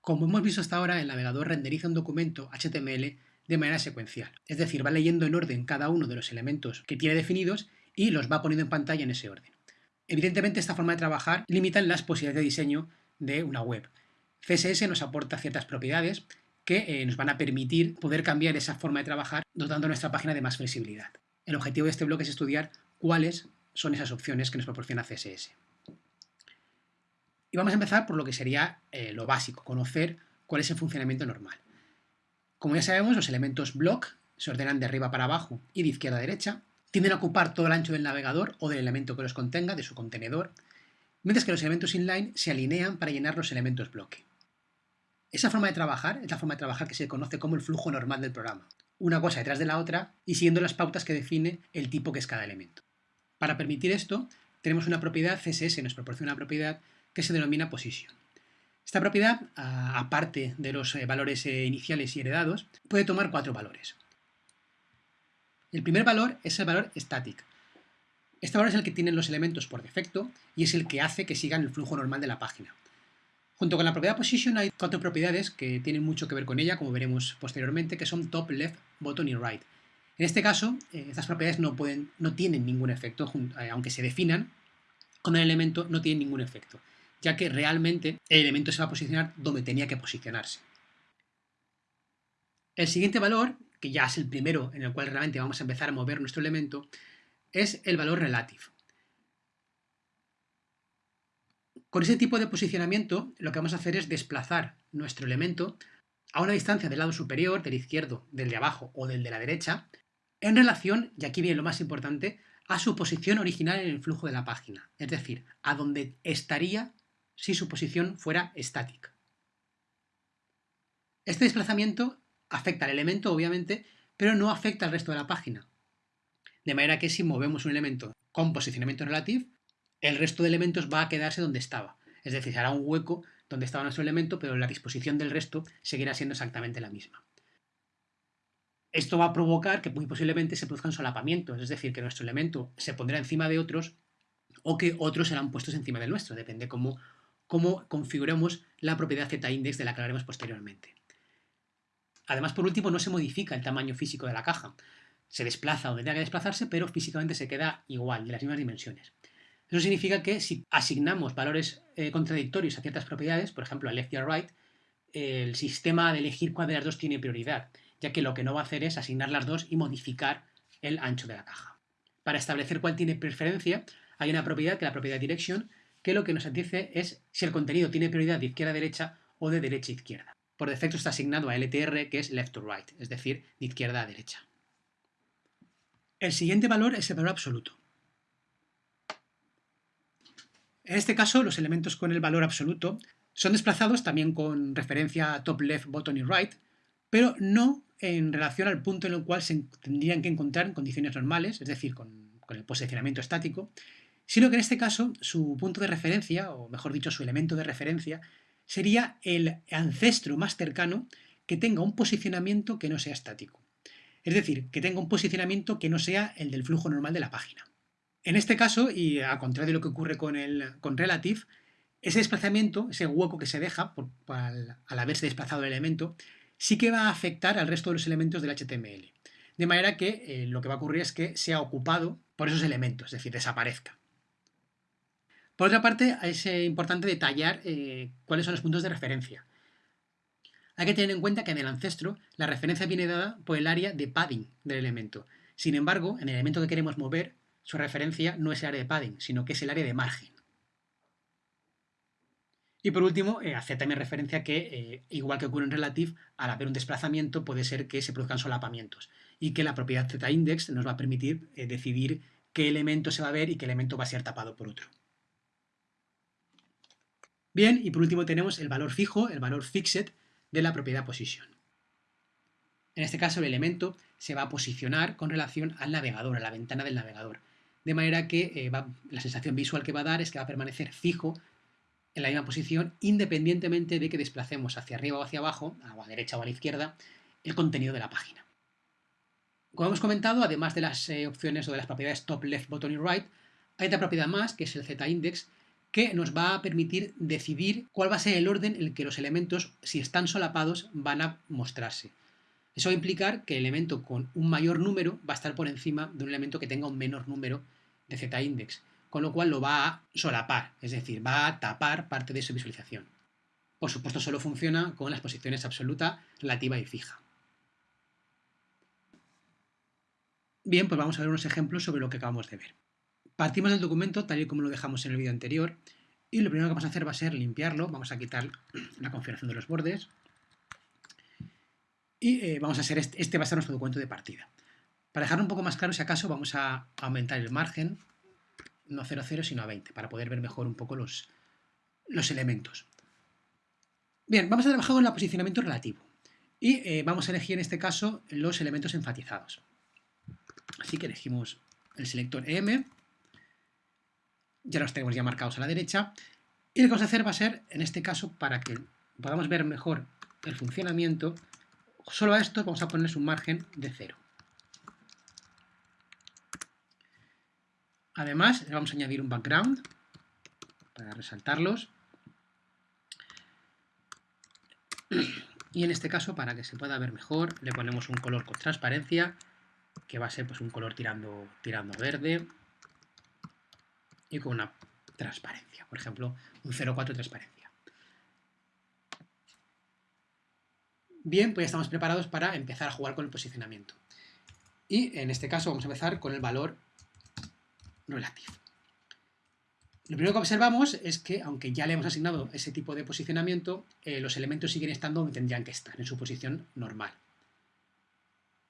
Como hemos visto hasta ahora, el navegador renderiza un documento HTML de manera secuencial, es decir, va leyendo en orden cada uno de los elementos que tiene definidos y los va poniendo en pantalla en ese orden. Evidentemente, esta forma de trabajar limita las posibilidades de diseño de una web. CSS nos aporta ciertas propiedades que eh, nos van a permitir poder cambiar esa forma de trabajar dotando nuestra página de más flexibilidad. El objetivo de este blog es estudiar cuáles son esas opciones que nos proporciona CSS. Y vamos a empezar por lo que sería eh, lo básico, conocer cuál es el funcionamiento normal. Como ya sabemos, los elementos block se ordenan de arriba para abajo y de izquierda a derecha, tienden a ocupar todo el ancho del navegador o del elemento que los contenga, de su contenedor, mientras que los elementos inline se alinean para llenar los elementos bloque. Esa forma de trabajar es la forma de trabajar que se conoce como el flujo normal del programa, una cosa detrás de la otra y siguiendo las pautas que define el tipo que es cada elemento. Para permitir esto, tenemos una propiedad, CSS nos proporciona una propiedad que se denomina position. Esta propiedad, aparte de los eh, valores eh, iniciales y heredados, puede tomar cuatro valores. El primer valor es el valor static. Este valor es el que tienen los elementos por defecto y es el que hace que sigan el flujo normal de la página. Junto con la propiedad position hay cuatro propiedades que tienen mucho que ver con ella, como veremos posteriormente, que son top, left, bottom y right. En este caso, eh, estas propiedades no tienen ningún efecto, aunque se definan, con el elemento no tienen ningún efecto ya que realmente el elemento se va a posicionar donde tenía que posicionarse. El siguiente valor, que ya es el primero en el cual realmente vamos a empezar a mover nuestro elemento, es el valor relative. Con ese tipo de posicionamiento lo que vamos a hacer es desplazar nuestro elemento a una distancia del lado superior, del izquierdo, del de abajo o del de la derecha, en relación, y aquí viene lo más importante, a su posición original en el flujo de la página, es decir, a donde estaría si su posición fuera estática. Este desplazamiento afecta al elemento, obviamente, pero no afecta al resto de la página. De manera que si movemos un elemento con posicionamiento relativo, el resto de elementos va a quedarse donde estaba. Es decir, se hará un hueco donde estaba nuestro elemento, pero la disposición del resto seguirá siendo exactamente la misma. Esto va a provocar que muy posiblemente se produzcan solapamientos, es decir, que nuestro elemento se pondrá encima de otros o que otros serán puestos encima del nuestro, depende cómo cómo configuramos la propiedad z-index de la que hablaremos posteriormente. Además, por último, no se modifica el tamaño físico de la caja. Se desplaza donde tenga que desplazarse, pero físicamente se queda igual, de las mismas dimensiones. Eso significa que si asignamos valores eh, contradictorios a ciertas propiedades, por ejemplo a left y a right, el sistema de elegir cuál de las dos tiene prioridad, ya que lo que no va a hacer es asignar las dos y modificar el ancho de la caja. Para establecer cuál tiene preferencia, hay una propiedad que es la propiedad direction, que lo que nos dice es si el contenido tiene prioridad de izquierda a derecha o de derecha a izquierda. Por defecto está asignado a LTR, que es left to right, es decir, de izquierda a derecha. El siguiente valor es el valor absoluto. En este caso, los elementos con el valor absoluto son desplazados también con referencia a top, left, bottom y right, pero no en relación al punto en el cual se tendrían que encontrar en condiciones normales, es decir, con, con el posicionamiento estático, sino que en este caso su punto de referencia, o mejor dicho, su elemento de referencia, sería el ancestro más cercano que tenga un posicionamiento que no sea estático. Es decir, que tenga un posicionamiento que no sea el del flujo normal de la página. En este caso, y a contrario de lo que ocurre con, el, con Relative, ese desplazamiento, ese hueco que se deja al, haberse desplazado el elemento, sí que va a afectar al resto de los elementos del HTML. De manera que eh, lo que va a ocurrir es que sea ocupado por esos elementos, es decir, desaparezca. Por otra parte, es eh, importante detallar eh, cuáles son los puntos de referencia. Hay que tener en cuenta que en el ancestro la referencia viene dada por el área de padding del elemento. Sin embargo, en el elemento que queremos mover, su referencia no es el área de padding, sino que es el área de margen. Y por último, eh, hace también referencia que, igual que ocurre en Relative, al haber un desplazamiento puede ser que se produzcan solapamientos y que la propiedad z-index nos va a permitir decidir qué elemento se va a ver y qué elemento va a ser tapado por otro. Bien, y por último tenemos el valor fijo, el valor fixed de la propiedad position. En este caso el elemento se va a posicionar con relación al navegador, a la ventana del navegador. De manera que eh, la sensación visual que va a dar es que va a permanecer fijo en la misma posición independientemente de que desplacemos hacia arriba o hacia abajo, a la derecha o a la izquierda, el contenido de la página. Como hemos comentado, además de las eh, opciones o de las propiedades top, left, bottom y right, hay otra propiedad más, que es el z-index, que nos va a permitir decidir cuál va a ser el orden en el que los elementos, si están solapados, van a mostrarse. Eso va a implicar que el elemento con un mayor número va a estar por encima de un elemento que tenga un menor número de z-index, con lo cual lo va a solapar, es decir, va a tapar parte de su visualización. Por supuesto, solo funciona con las posiciones absoluta, relativa y fija. Bien, pues vamos a ver unos ejemplos sobre lo que acabamos de ver. Partimos del documento tal y como lo dejamos en el vídeo anterior y lo primero que vamos a hacer va a ser limpiarlo, vamos a quitar la configuración de los bordes y eh, vamos a hacer este, este va a ser nuestro documento de partida. Para dejarlo un poco más claro, si acaso, vamos a aumentar el margen, no a 0,0 sino a 20, para poder ver mejor un poco los, los elementos. Bien, vamos a trabajar con el posicionamiento relativo y eh, vamos a elegir en este caso los elementos enfatizados. Así que elegimos el selector M, ya los tenemos ya marcados a la derecha, y lo que vamos a hacer va a ser, en este caso, para que podamos ver mejor el funcionamiento, solo a esto vamos a poner un margen de 0. Además, le vamos a añadir un background para resaltarlos. Y en este caso, para que se pueda ver mejor, le ponemos un color con transparencia, que va a ser pues, un color tirando, tirando verde y con una transparencia, por ejemplo, un 0,4 transparencia. Bien, pues ya estamos preparados para empezar a jugar con el posicionamiento. Y en este caso vamos a empezar con el valor relativo. Lo primero que observamos es que, aunque ya le hemos asignado ese tipo de posicionamiento, eh, los elementos siguen estando donde tendrían que estar, en su posición normal.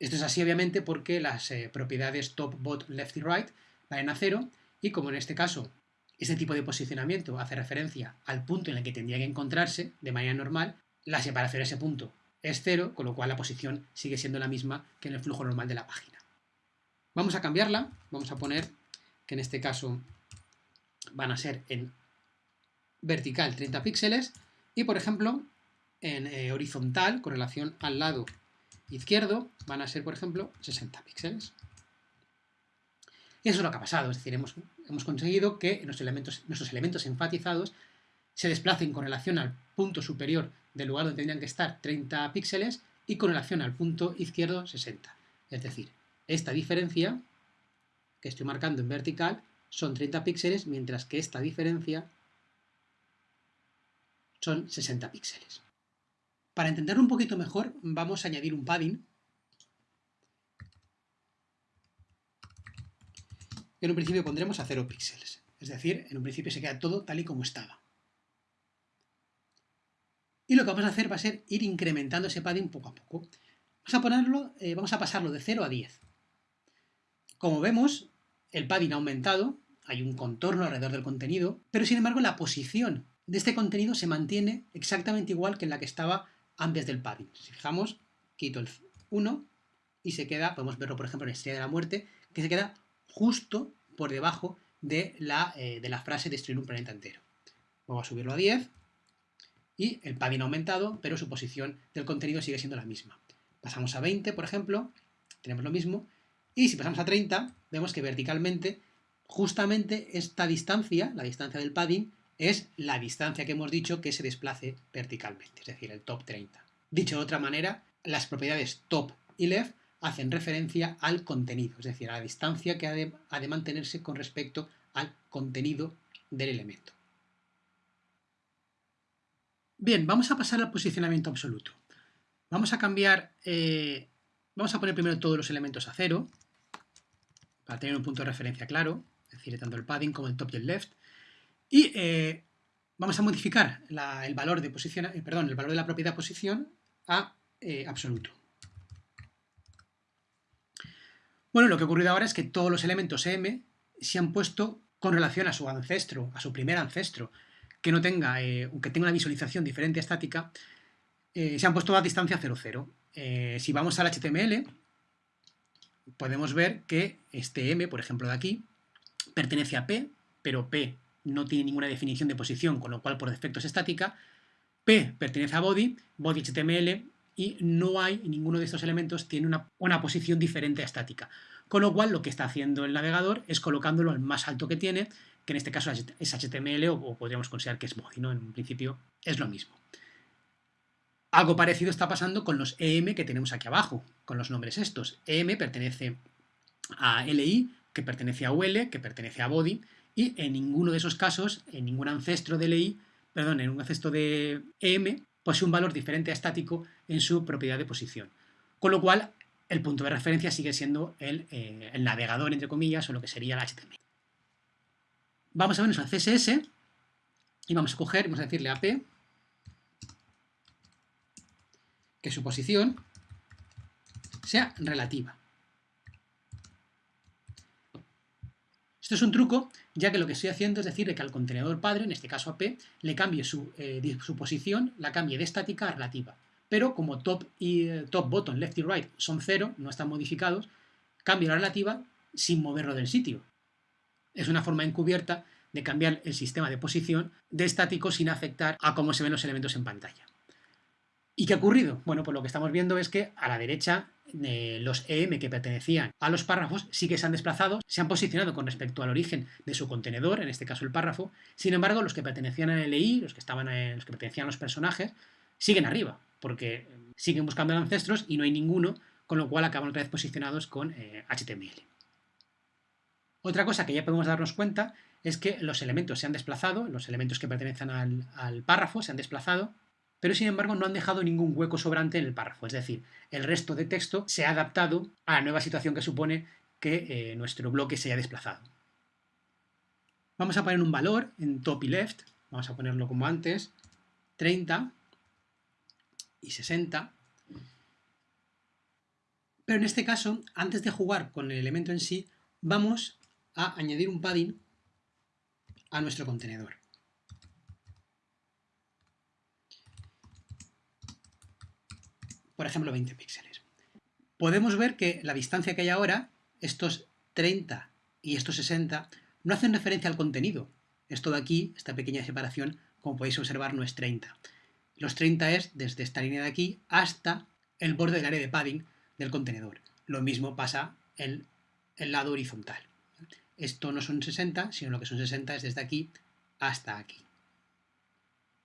Esto es así, obviamente, porque las eh, propiedades top, bot, left y right valen a cero, y como en este caso este tipo de posicionamiento hace referencia al punto en el que tendría que encontrarse de manera normal, la separación de ese punto es cero, con lo cual la posición sigue siendo la misma que en el flujo normal de la página. Vamos a cambiarla, vamos a poner que en este caso van a ser en vertical 30 píxeles y por ejemplo en eh, horizontal con relación al lado izquierdo van a ser por ejemplo 60 píxeles. Eso es lo que ha pasado, es decir, hemos, hemos conseguido que elementos, nuestros elementos enfatizados se desplacen con relación al punto superior del lugar donde tendrían que estar 30 píxeles y con relación al punto izquierdo 60. Es decir, esta diferencia que estoy marcando en vertical son 30 píxeles, mientras que esta diferencia son 60 píxeles. Para entenderlo un poquito mejor, vamos a añadir un padding. En un principio pondremos a 0 píxeles, es decir, en un principio se queda todo tal y como estaba. Y lo que vamos a hacer va a ser ir incrementando ese padding poco a poco. Vamos a, ponerlo, eh, vamos a pasarlo de 0 a 10. Como vemos, el padding ha aumentado, hay un contorno alrededor del contenido, pero sin embargo la posición de este contenido se mantiene exactamente igual que en la que estaba antes del padding. Si fijamos, quito el 1 y se queda, podemos verlo por ejemplo en la Estrella de la Muerte, que se queda justo por debajo de la, eh, de la frase destruir un planeta entero. Vamos a subirlo a 10 y el padding ha aumentado, pero su posición del contenido sigue siendo la misma. Pasamos a 20, por ejemplo, tenemos lo mismo, y si pasamos a 30, vemos que verticalmente, justamente esta distancia, la distancia del padding, es la distancia que hemos dicho que se desplace verticalmente, es decir, el top 30. Dicho de otra manera, las propiedades top y left hacen referencia al contenido, es decir, a la distancia que ha de, mantenerse con respecto al contenido del elemento. Bien, vamos a pasar al posicionamiento absoluto. Vamos a cambiar, eh, vamos a poner primero todos los elementos a cero, para tener un punto de referencia claro, es decir, tanto el padding como el top y el left. Y eh, vamos a modificar el valor de posición, eh, perdón, el valor de la propiedad posición a absoluto. Bueno, lo que ha ocurrido ahora es que todos los elementos M se han puesto con relación a su ancestro, a su primer ancestro, que no tenga, que tenga una visualización diferente estática, se han puesto a distancia 0, 0. si vamos al HTML, podemos ver que este M, por ejemplo de aquí, pertenece a P, pero P no tiene ninguna definición de posición, con lo cual por defecto es estática. P pertenece a body, body HTML, y no hay, ninguno de estos elementos tiene una, una posición diferente a estática. Con lo cual lo que está haciendo el navegador es colocándolo al más alto que tiene que en este caso es HTML o, podríamos considerar que es body, ¿no? En principio es lo mismo. Algo parecido está pasando con los EM que tenemos aquí abajo, con los nombres estos. EM pertenece a LI, que pertenece a UL, que pertenece a body, y en ninguno de esos casos, en ningún ancestro de LI, perdón, en un ancestro de EM, posee un valor diferente a estático en su propiedad de posición. Con lo cual, el punto de referencia sigue siendo el, eh, navegador, entre comillas, o lo que sería el HTML. Vamos a vernos al CSS y vamos a coger, vamos a decirle a P que su posición sea relativa. Esto es un truco, ya que lo que estoy haciendo es decirle que al contenedor padre, en este caso a P, le cambie su, eh, posición, la cambie de estática a relativa. Pero como top y eh, top, bottom, left y right son cero, no están modificados, cambio la relativa sin moverlo del sitio. Es una forma encubierta de cambiar el sistema de posición de estático sin afectar a cómo se ven los elementos en pantalla. ¿Y qué ha ocurrido? Bueno, pues lo que estamos viendo es que a la derecha eh, los EM que pertenecían a los párrafos sí que se han desplazado, se han posicionado con respecto al origen de su contenedor, en este caso el párrafo, sin embargo los que pertenecían al LI, los que, estaban en, los que pertenecían a los personajes, siguen arriba, porque siguen buscando ancestros y no hay ninguno, con lo cual acaban otra vez posicionados con HTML. Eh, otra cosa que ya podemos darnos cuenta es que los elementos se han desplazado, los elementos que pertenecen al párrafo se han desplazado pero sin embargo no han dejado ningún hueco sobrante en el párrafo, es decir, el resto de texto se ha adaptado a la nueva situación que supone que eh, nuestro bloque se haya desplazado. Vamos a poner un valor en top y left, vamos a ponerlo como antes, 30 y 60. Pero en este caso, antes de jugar con el elemento en sí, vamos a añadir un padding a nuestro contenedor. Por ejemplo 20 píxeles. Podemos ver que la distancia que hay ahora, estos 30 y estos 60, no hacen referencia al contenido. Esto de aquí, esta pequeña separación, como podéis observar, no es 30. Los 30 es desde esta línea de aquí hasta el borde del área de padding del contenedor. Lo mismo pasa en el lado horizontal. Esto no son 60, sino lo que son 60 es desde aquí hasta aquí.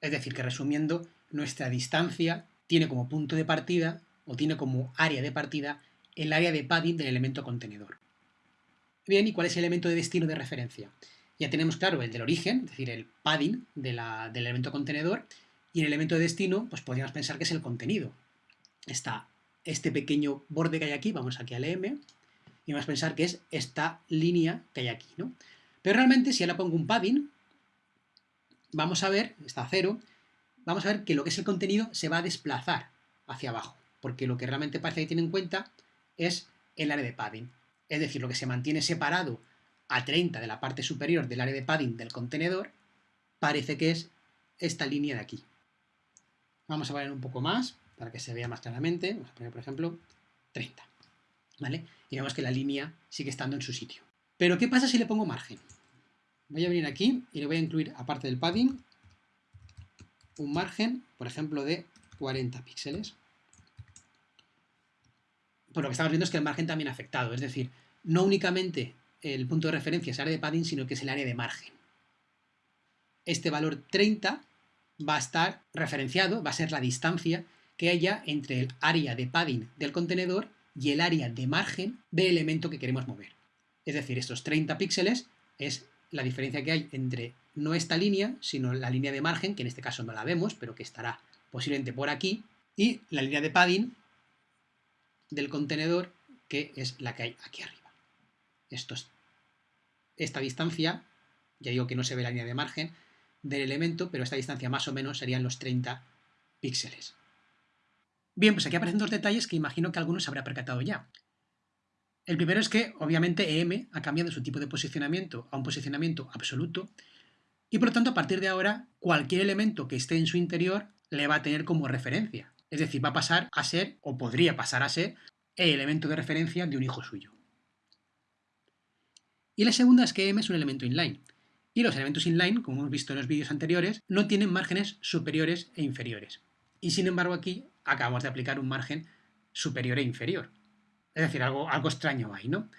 Es decir, que resumiendo, nuestra distancia tiene como punto de partida o tiene como área de partida el área de padding del elemento contenedor. Bien, ¿y cuál es el elemento de destino de referencia? Ya tenemos claro el del origen, es decir, el padding del elemento contenedor, y el elemento de destino, pues podríamos pensar que es el contenido. Está este pequeño borde que hay aquí, vamos aquí al M, y vamos a pensar que es esta línea que hay aquí, ¿no? Pero realmente, si ahora pongo un padding, vamos a ver, está cero, vamos a ver que lo que es el contenido se va a desplazar hacia abajo, porque lo que realmente parece que tiene en cuenta es el área de padding. Es decir, lo que se mantiene separado a 30 de la parte superior del área de padding del contenedor, parece que es esta línea de aquí. Vamos a poner un poco más para que se vea más claramente. Vamos a poner, por ejemplo, 30. ¿Vale? Y vemos que la línea sigue estando en su sitio. Pero, ¿qué pasa si le pongo margen? Voy a venir aquí y le voy a incluir, aparte del padding, un margen, por ejemplo, de 40 píxeles. Por lo que estamos viendo es que el margen también ha afectado, es decir, no únicamente el punto de referencia es el área de padding, sino que es el área de margen. Este valor 30 va a estar referenciado, va a ser la distancia que haya entre el área de padding del contenedor y el área de margen del elemento que queremos mover. Es decir, estos 30 píxeles es la diferencia que hay entre no esta línea, sino la línea de margen, que en este caso no la vemos, pero que estará posiblemente por aquí, y la línea de padding del contenedor, que es la que hay aquí arriba. Esto esta distancia, ya digo que no se ve la línea de margen del elemento, pero esta distancia más o menos serían los 30 píxeles. Bien, pues aquí aparecen dos detalles que imagino que algunos habrá percatado ya. El primero es que, obviamente, EM ha cambiado su tipo de posicionamiento a un posicionamiento absoluto y, por lo tanto, a partir de ahora, cualquier elemento que esté en su interior le va a tener como referencia. Es decir, va a pasar a ser, o podría pasar a ser, el elemento de referencia de un hijo suyo. Y la segunda es que M es un elemento inline. Y los elementos inline, como hemos visto en los vídeos anteriores, no tienen márgenes superiores e inferiores. Y sin embargo aquí acabamos de aplicar un margen superior e inferior. Es decir, algo, extraño ahí, ¿no?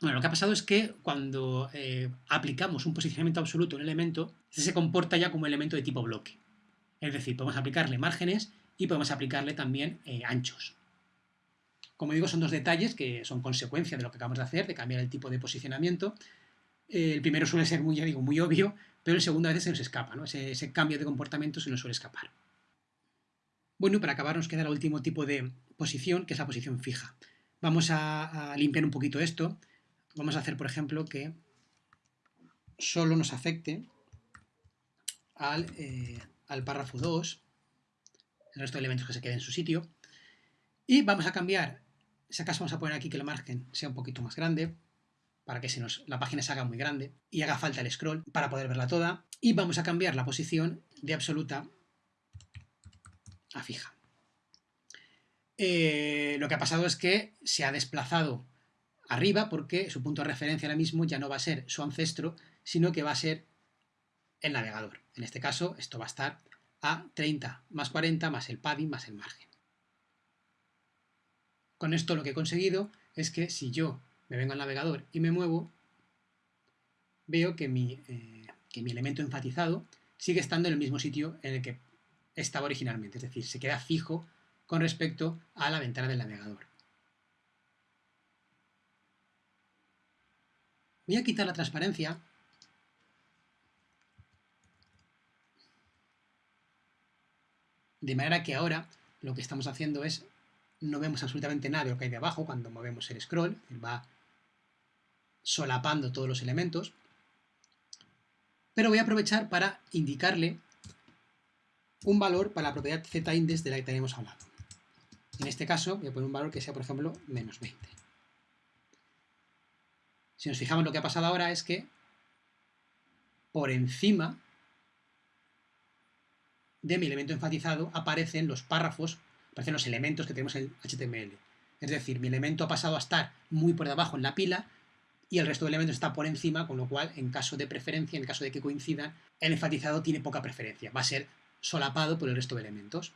Bueno, lo que ha pasado es que cuando eh, aplicamos un posicionamiento absoluto a un elemento, se comporta ya como elemento de tipo bloque. Es decir, podemos aplicarle márgenes y podemos aplicarle también eh, anchos. Como digo, son dos detalles que son consecuencia de lo que acabamos de hacer, de cambiar el tipo de posicionamiento. Eh, el primero suele ser muy, obvio, pero el segundo a veces se nos escapa, ese cambio de comportamiento se nos suele escapar. Bueno, para acabar nos queda el último tipo de posición, que es la posición fija. Vamos a, limpiar un poquito esto. Vamos a hacer, por ejemplo, que solo nos afecte al, eh, párrafo 2, el resto de elementos que se queden en su sitio, y vamos a cambiar, si acaso vamos a poner aquí que el margen sea un poquito más grande, para que se nos, la página se haga muy grande y haga falta el scroll para poder verla toda, y vamos a cambiar la posición de absoluta a fija. Eh, lo que ha pasado es que se ha desplazado arriba porque su punto de referencia ahora mismo ya no va a ser su ancestro, sino que va a ser el navegador. En este caso, esto va a estar a 30 más 40 más el padding más el margen. Con esto lo que he conseguido es que si yo me vengo al navegador y me muevo, veo que mi, eh, que mi elemento enfatizado sigue estando en el mismo sitio en el que estaba originalmente, es decir, se queda fijo con respecto a la ventana del navegador. Voy a quitar la transparencia. De manera que ahora lo que estamos haciendo es, no vemos absolutamente nada de lo que hay de abajo cuando movemos el scroll, va solapando todos los elementos. Pero voy a aprovechar para indicarle un valor para la propiedad z-index de la que tenemos hablado. En este caso voy a poner un valor que sea, por ejemplo, menos 20. Si nos fijamos lo que ha pasado ahora es que por encima de mi elemento enfatizado aparecen los párrafos, aparecen los elementos que tenemos en HTML. Es decir, mi elemento ha pasado a estar muy por debajo en la pila y el resto de elementos está por encima, con lo cual, en caso de preferencia, en caso de que coincidan, el enfatizado tiene poca preferencia. Va a ser solapado por el resto de elementos.